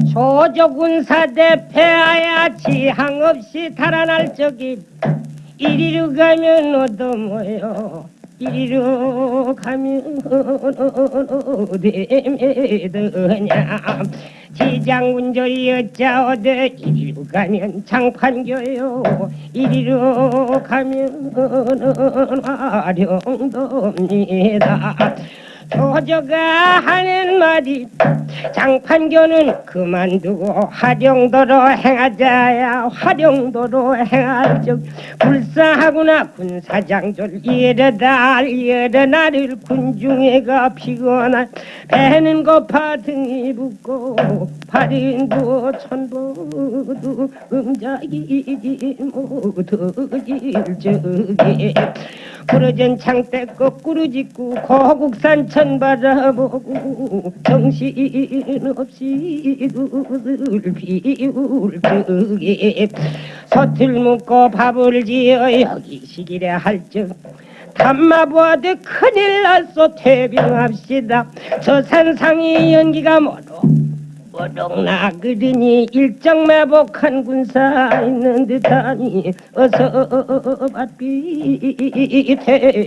조조군사 대 패하야 지항 없이 달아날 적이 이리로 가면 어떠모요 이리로 가면 어디매드냐? 지장군절이 어짜오되 이리로 가면 장판교요? 이리로 가면 화룡도입니다 조조가 하는 말이 장판교는 그만두고 화룡도로 행하자야 화룡도로 행할 적 불쌍하구나 군사장졸 이르다 이르나를 군중에가 피거나 배는 고파 등이 붓고 부어 천보도 음자이지 못하길 적에 부러진 창대 거꾸로 짓고 고국산 천 바라보고 정신없이 눈을 비울 적에 서틀 묶고 밥을 지어 여기 시기래 할적 담마 보아도 큰일 났소. 퇴병합시다. 저 산상의 연기가 뭐로 뭐롱나 그러니 일정 매복한 군사 있는 듯하니 어서 받비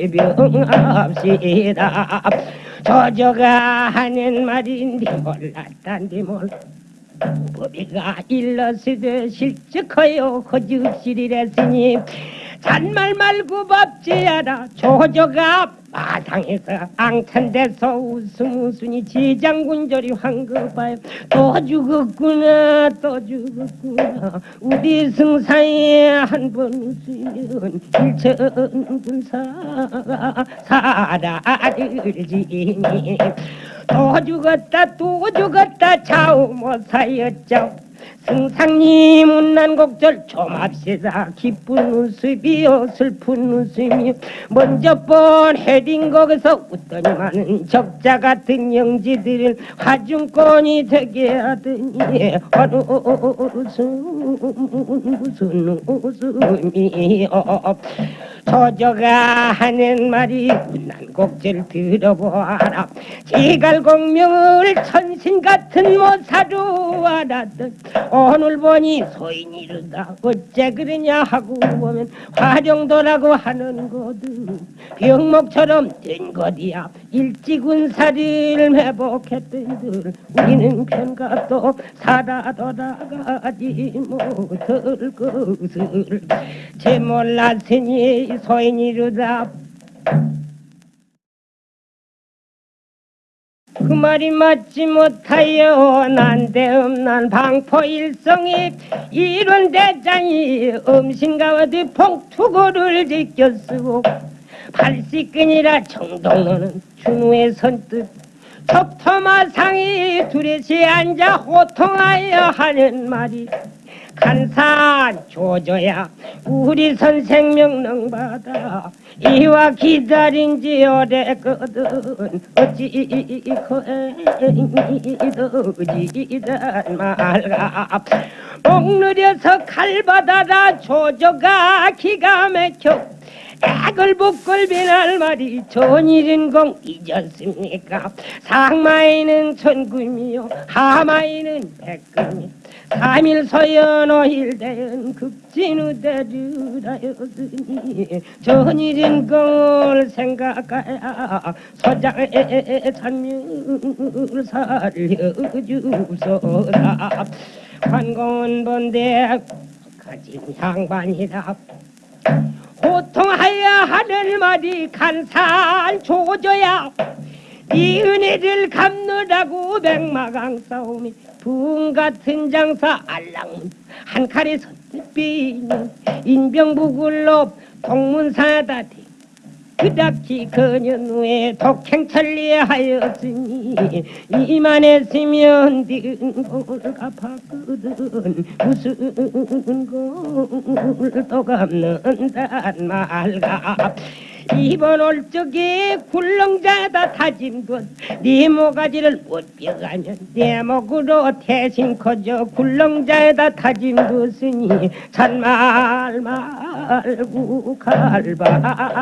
퇴병합시다. 저저가 하는 말인데 몰랐단디 몰. 법이가 일러스되 실적하여 허죽시리랬으니 잔말 말고 밥지하라 조조가 마당에서 앙찬대서 웃음 웃으니 지장군절이 황급하여 또 죽었구나 또 죽었구나. 우리 승사에 한 번 웃으면 일천군사가 사라를 지니. 또 죽었다 또 죽었다 좌우 못 사였죠 승상님 운난 곡절 좀합시다. 기쁜 웃음이요 슬픈 웃음이요 먼저 본 헤딩 거기서 웃더니만은 적자 같은 영지들은 화중권이 되게 하더니 어느 웃음 무슨 웃음이요 저저가 하는 말이 운난곡절 들어보아라. 지갈공명을 천신 같은 모사로 알았던 오늘 보니 소인이 이르다. 어째 그러냐 하고 보면 화룡도라고 하는 곳은 병목처럼 된 곳이야. 일찍군사를 회복했던들 우리는 편갑도 살아 돌아가지 못할 것을. 제 몰랐으니 소인이 이르다 말이 맞지 못하여 난데없난 방포 일성이 이런 대장이 음신가 어디 봉투고를 지켰으고 팔씨끈이라 정동로는 준우의 선뜻 척토마상이 두레시 앉아 호통하여 하는 말이 간산 조져야 우리 선생 명령 받아. 이와 기다린 지 오래거든 어찌 거지단 말가 목 느려서 칼 받아라 조져가 기가 막혀. 북글 비날 말이 전일인 공 잊었습니까? 상마이는 천금이요 하마이는 백금이 삼일 서연 오일 대연 극진우 대주라였으니 전일인 공을 생각하야 서장의 찬물 살려주소서. 관공은 본대 가진 양반이다. 고통하여 하늘 말이 간산 조져야 네 은혜를 갚느라고 백마강 싸움이 붕 같은 장사 알랑문 한 칼에 선비는 인병부굴로 동문사다 그닥지 그년 후에 독행천리하였으니 이만했으면 딩골 갚았거든 무슨 골또 갚는단 말가 이번 올 적에 굴렁자다 다짐 것네 모가지를 못 뼈가면 내 목으로 대신 커져 굴렁자에다 다짐 뒀으니 잔말 말고 갈바다라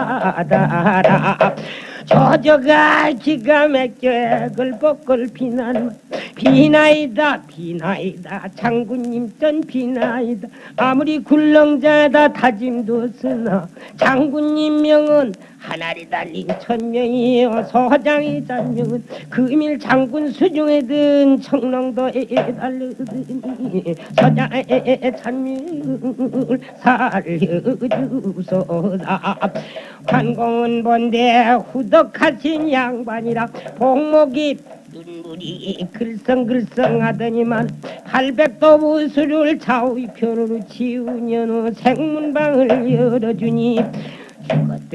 저저가 기가 막혀 걸복걸 비난 비나이다 비나이다. 장군님 전 비나이다. 아무리 굴렁자다 다짐도 쓰나. 장군님 명은 하나리 달린 천명이요 소장이 잔명은 금일 장군 수중에 든 청렁도에 달르더니 서장의 찬명을 살려주소서. 관공은 본데 후덕하신 양반이라 복목이 눈물이 글썽글썽하더니만 팔백도 무술을 좌우편으로 지우녀 생문방을 열어주니 죽었대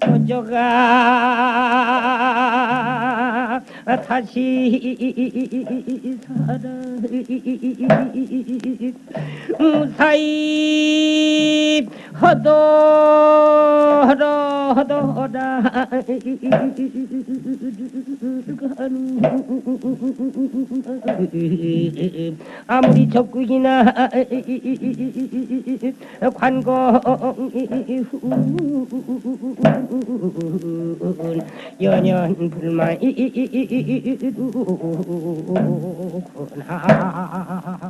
저저가 다시 무사히 허도 허도 허도라 아무리 적국이나 관공이 훈 연연 불만 이구나